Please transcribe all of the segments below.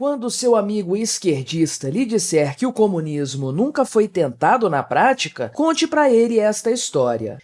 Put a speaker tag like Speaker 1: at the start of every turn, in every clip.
Speaker 1: Quando seu amigo esquerdista lhe disser que o comunismo nunca foi tentado na prática, conte para ele esta história.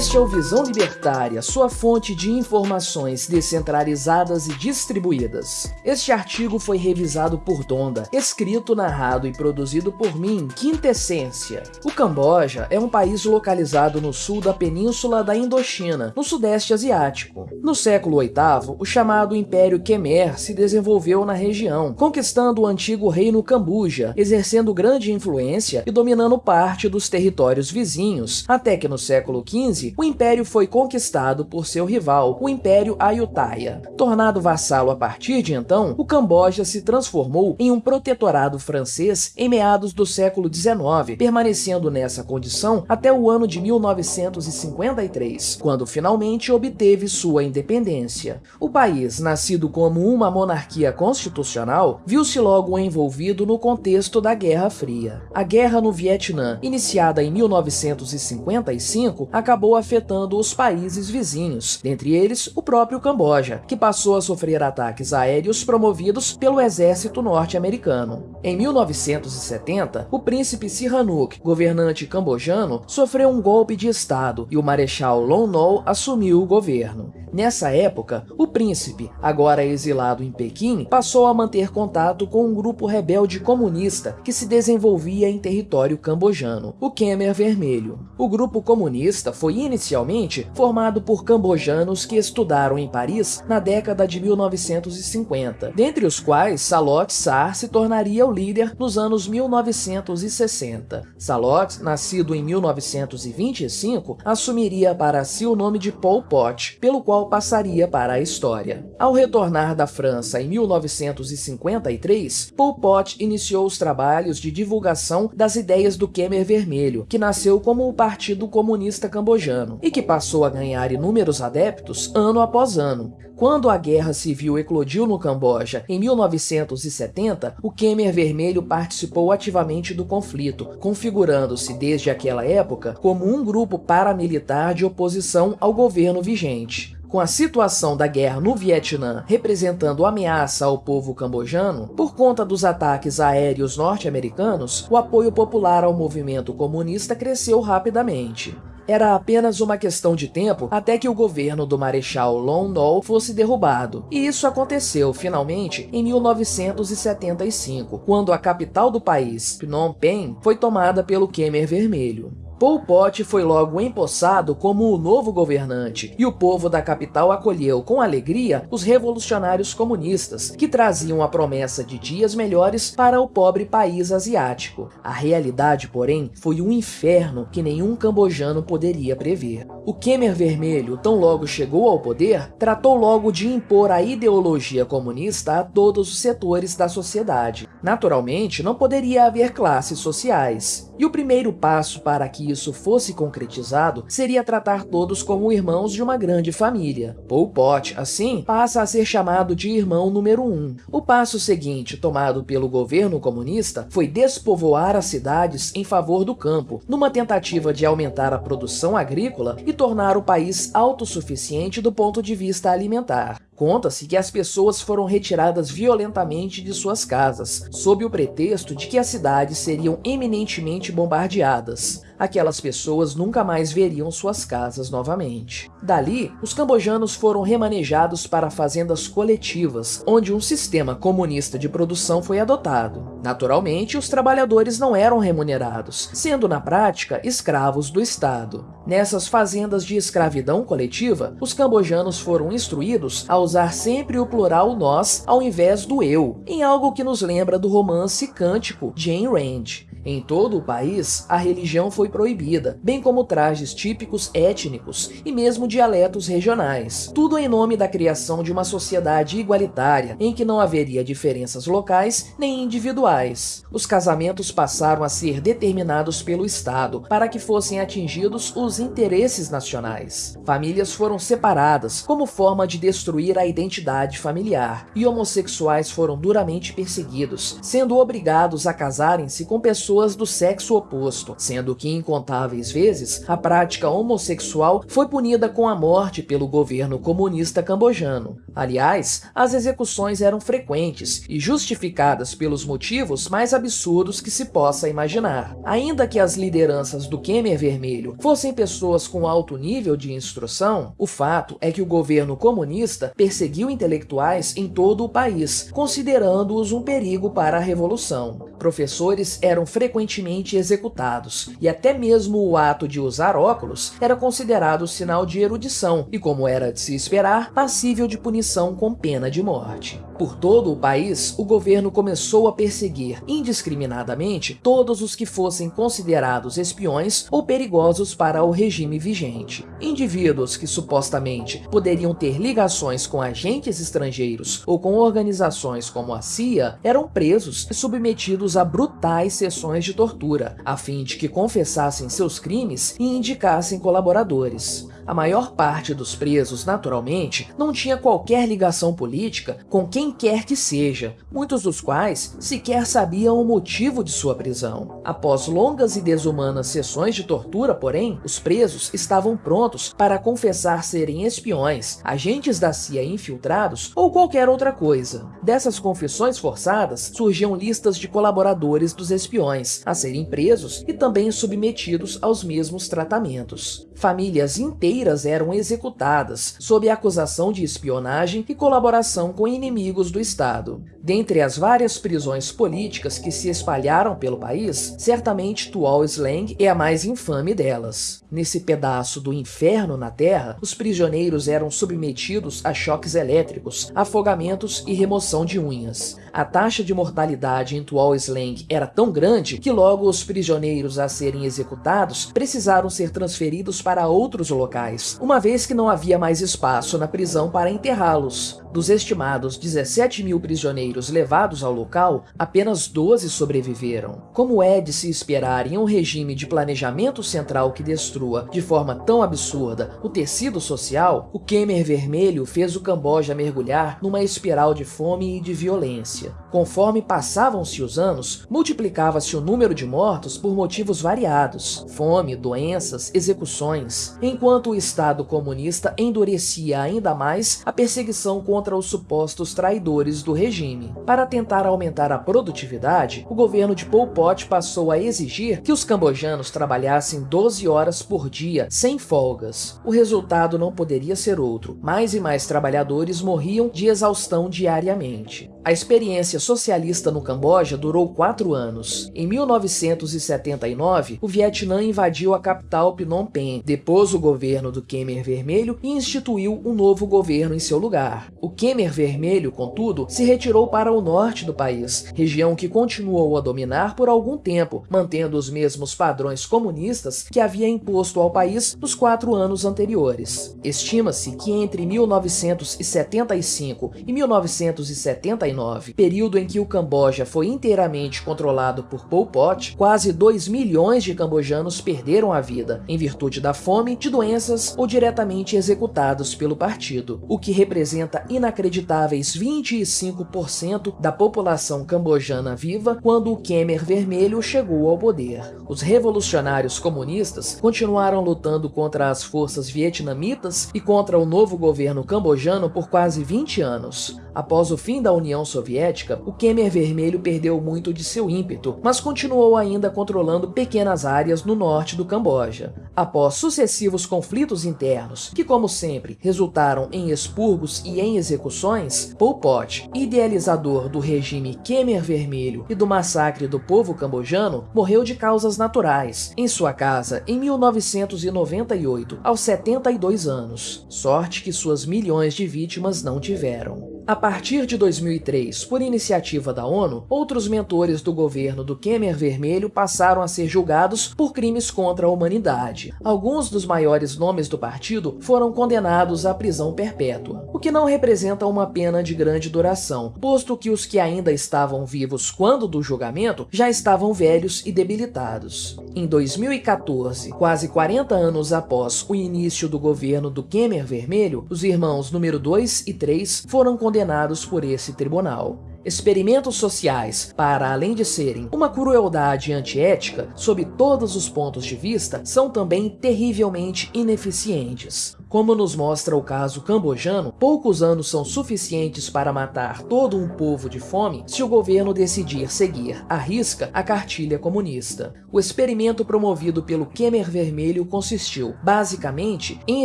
Speaker 1: Este é o Visão Libertária, sua fonte de informações descentralizadas e distribuídas. Este artigo foi revisado por Donda, escrito, narrado e produzido por mim, Quintessência. O Camboja é um país localizado no sul da península da Indochina, no sudeste asiático. No século VIII, o chamado Império Khmer se desenvolveu na região, conquistando o antigo reino Cambuja, exercendo grande influência e dominando parte dos territórios vizinhos, até que no século XV o império foi conquistado por seu rival, o Império Ayutthaya. Tornado vassalo a partir de então, o Camboja se transformou em um protetorado francês em meados do século XIX, permanecendo nessa condição até o ano de 1953, quando finalmente obteve sua independência. O país, nascido como uma monarquia constitucional, viu-se logo envolvido no contexto da Guerra Fria. A guerra no Vietnã, iniciada em 1955, acabou afetando os países vizinhos, dentre eles o próprio Camboja, que passou a sofrer ataques aéreos promovidos pelo exército norte-americano. Em 1970, o príncipe Sihanouk, governante cambojano, sofreu um golpe de estado e o marechal Lon Nol assumiu o governo. Nessa época, o príncipe, agora exilado em Pequim, passou a manter contato com um grupo rebelde comunista que se desenvolvia em território cambojano, o Khmer Vermelho. O grupo comunista foi inicialmente formado por cambojanos que estudaram em Paris na década de 1950, dentre os quais Salot Sar se tornaria o líder nos anos 1960. Salot, nascido em 1925, assumiria para si o nome de Pol Pot, pelo qual passaria para a história. Ao retornar da França em 1953, Pol Pot iniciou os trabalhos de divulgação das ideias do Khmer Vermelho, que nasceu como o Partido Comunista Cambojano e que passou a ganhar inúmeros adeptos ano após ano. Quando a Guerra Civil eclodiu no Camboja em 1970, o Khmer Vermelho participou ativamente do conflito, configurando-se desde aquela época como um grupo paramilitar de oposição ao governo vigente. Com a situação da guerra no Vietnã representando ameaça ao povo cambojano, por conta dos ataques aéreos norte-americanos, o apoio popular ao movimento comunista cresceu rapidamente. Era apenas uma questão de tempo até que o governo do Marechal Lon Nol fosse derrubado. E isso aconteceu, finalmente, em 1975, quando a capital do país, Phnom Penh, foi tomada pelo Khmer Vermelho. Pol Pot foi logo empossado como o novo governante, e o povo da capital acolheu com alegria os revolucionários comunistas, que traziam a promessa de dias melhores para o pobre país asiático. A realidade, porém, foi um inferno que nenhum cambojano poderia prever. O Khmer Vermelho, tão logo chegou ao poder, tratou logo de impor a ideologia comunista a todos os setores da sociedade. Naturalmente, não poderia haver classes sociais. E o primeiro passo para que isso fosse concretizado seria tratar todos como irmãos de uma grande família. Pol Pot, assim, passa a ser chamado de irmão número um. O passo seguinte, tomado pelo governo comunista, foi despovoar as cidades em favor do campo, numa tentativa de aumentar a produção agrícola e tornar o país autossuficiente do ponto de vista alimentar. Conta-se que as pessoas foram retiradas violentamente de suas casas, sob o pretexto de que as cidades seriam eminentemente bombardeadas aquelas pessoas nunca mais veriam suas casas novamente. Dali, os cambojanos foram remanejados para fazendas coletivas, onde um sistema comunista de produção foi adotado. Naturalmente, os trabalhadores não eram remunerados, sendo na prática escravos do Estado. Nessas fazendas de escravidão coletiva, os cambojanos foram instruídos a usar sempre o plural nós ao invés do eu, em algo que nos lembra do romance cântico de Ayn Rand. Em todo o país, a religião foi proibida, bem como trajes típicos étnicos e mesmo dialetos regionais. Tudo em nome da criação de uma sociedade igualitária, em que não haveria diferenças locais nem individuais. Os casamentos passaram a ser determinados pelo Estado para que fossem atingidos os interesses nacionais. Famílias foram separadas como forma de destruir a identidade familiar, e homossexuais foram duramente perseguidos, sendo obrigados a casarem-se com pessoas pessoas do sexo oposto, sendo que incontáveis vezes a prática homossexual foi punida com a morte pelo governo comunista cambojano. Aliás, as execuções eram frequentes e justificadas pelos motivos mais absurdos que se possa imaginar. Ainda que as lideranças do Khmer Vermelho fossem pessoas com alto nível de instrução, o fato é que o governo comunista perseguiu intelectuais em todo o país, considerando-os um perigo para a revolução. Professores eram frequentemente executados, e até mesmo o ato de usar óculos era considerado sinal de erudição e, como era de se esperar, passível de punição com pena de morte. Por todo o país, o governo começou a perseguir indiscriminadamente todos os que fossem considerados espiões ou perigosos para o regime vigente. Indivíduos que supostamente poderiam ter ligações com agentes estrangeiros ou com organizações como a CIA eram presos e submetidos a brutais sessões de tortura, a fim de que confessassem seus crimes e indicassem colaboradores. A maior parte dos presos, naturalmente, não tinha qualquer ligação política com quem quer que seja, muitos dos quais sequer sabiam o motivo de sua prisão. Após longas e desumanas sessões de tortura, porém, os presos estavam prontos para confessar serem espiões, agentes da CIA infiltrados ou qualquer outra coisa. Dessas confissões forçadas surgiam listas de colaboradores dos espiões a serem presos e também submetidos aos mesmos tratamentos. Famílias inteiras eram executadas sob acusação de espionagem e colaboração com inimigos do Estado. Dentre as várias prisões políticas que se espalharam pelo país, certamente Tuol Sleng é a mais infame delas. Nesse pedaço do inferno na Terra, os prisioneiros eram submetidos a choques elétricos, afogamentos e remoção de unhas. A taxa de mortalidade em Tuol Sleng era tão grande que logo os prisioneiros a serem executados precisaram ser transferidos para outros locais, uma vez que não havia mais espaço na prisão para enterrá-los. Dos estimados 17 mil prisioneiros levados ao local, apenas 12 sobreviveram. Como é de se esperar em um regime de planejamento central que destrua, de forma tão absurda, o tecido social, o Khmer Vermelho fez o Camboja mergulhar numa espiral de fome e de violência. Conforme passavam-se os anos, multiplicava-se o número de mortos por motivos variados, fome, doenças, execuções, enquanto o Estado comunista endurecia ainda mais a perseguição contra contra os supostos traidores do regime. Para tentar aumentar a produtividade, o governo de Pol Pot passou a exigir que os cambojanos trabalhassem 12 horas por dia, sem folgas. O resultado não poderia ser outro. Mais e mais trabalhadores morriam de exaustão diariamente. A experiência socialista no Camboja durou quatro anos. Em 1979, o Vietnã invadiu a capital Phnom Penh, depôs o governo do Khmer Vermelho e instituiu um novo governo em seu lugar. O Khmer Vermelho, contudo, se retirou para o norte do país, região que continuou a dominar por algum tempo, mantendo os mesmos padrões comunistas que havia imposto ao país nos quatro anos anteriores. Estima-se que entre 1975 e 1979 período em que o Camboja foi inteiramente controlado por Pol Pot, quase 2 milhões de cambojanos perderam a vida em virtude da fome, de doenças ou diretamente executados pelo partido, o que representa inacreditáveis 25% da população cambojana viva quando o Khmer Vermelho chegou ao poder. Os revolucionários comunistas continuaram lutando contra as forças vietnamitas e contra o novo governo cambojano por quase 20 anos. Após o fim da União Soviética, o Khmer Vermelho perdeu muito de seu ímpeto, mas continuou ainda controlando pequenas áreas no norte do Camboja. Após sucessivos conflitos internos, que como sempre resultaram em expurgos e em execuções, Pol Pot, idealizador do regime Khmer Vermelho e do massacre do povo cambojano, morreu de causas naturais, em sua casa em 1998, aos 72 anos. Sorte que suas milhões de vítimas não tiveram. A partir de 2003, por iniciativa da ONU, outros mentores do governo do Khmer Vermelho passaram a ser julgados por crimes contra a humanidade. Alguns dos maiores nomes do partido foram condenados à prisão perpétua, o que não representa uma pena de grande duração, posto que os que ainda estavam vivos quando do julgamento já estavam velhos e debilitados. Em 2014, quase 40 anos após o início do governo do Khmer Vermelho, os irmãos número 2 e 3 foram condenados por esse tribunal. Experimentos sociais, para além de serem uma crueldade antiética sob todos os pontos de vista, são também terrivelmente ineficientes. Como nos mostra o caso cambojano, poucos anos são suficientes para matar todo um povo de fome se o governo decidir seguir à risca a cartilha comunista. O experimento promovido pelo Khmer Vermelho consistiu, basicamente, em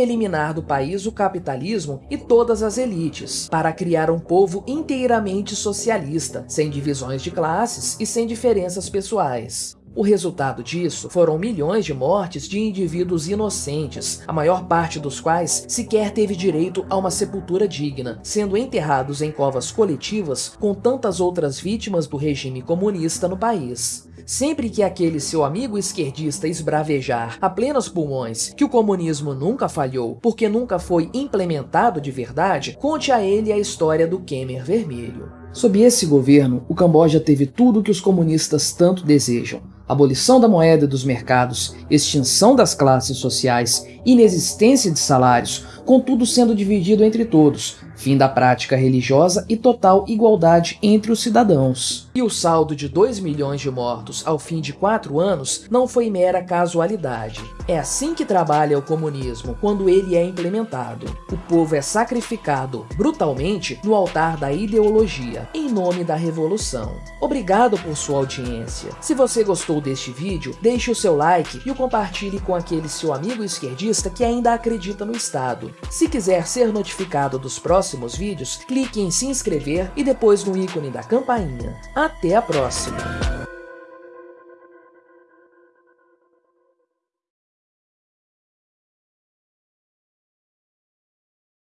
Speaker 1: eliminar do país o capitalismo e todas as elites, para criar um povo inteiramente socialista, sem divisões de classes e sem diferenças pessoais. O resultado disso foram milhões de mortes de indivíduos inocentes, a maior parte dos quais sequer teve direito a uma sepultura digna, sendo enterrados em covas coletivas com tantas outras vítimas do regime comunista no país. Sempre que aquele seu amigo esquerdista esbravejar a plenos pulmões que o comunismo nunca falhou porque nunca foi implementado de verdade, conte a ele a história do Khmer Vermelho. Sob esse governo, o Camboja teve tudo o que os comunistas tanto desejam abolição da moeda e dos mercados, extinção das classes sociais, inexistência de salários, contudo sendo dividido entre todos, fim da prática religiosa e total igualdade entre os cidadãos. E o saldo de 2 milhões de mortos ao fim de quatro anos não foi mera casualidade. É assim que trabalha o comunismo quando ele é implementado. O povo é sacrificado brutalmente no altar da ideologia, em nome da revolução. Obrigado por sua audiência. Se você gostou deste vídeo, deixe o seu like e o compartilhe com aquele seu amigo esquerdista que ainda acredita no Estado. Se quiser ser notificado dos próximos vídeos, clique em se inscrever e depois no ícone da campainha. Até a próxima!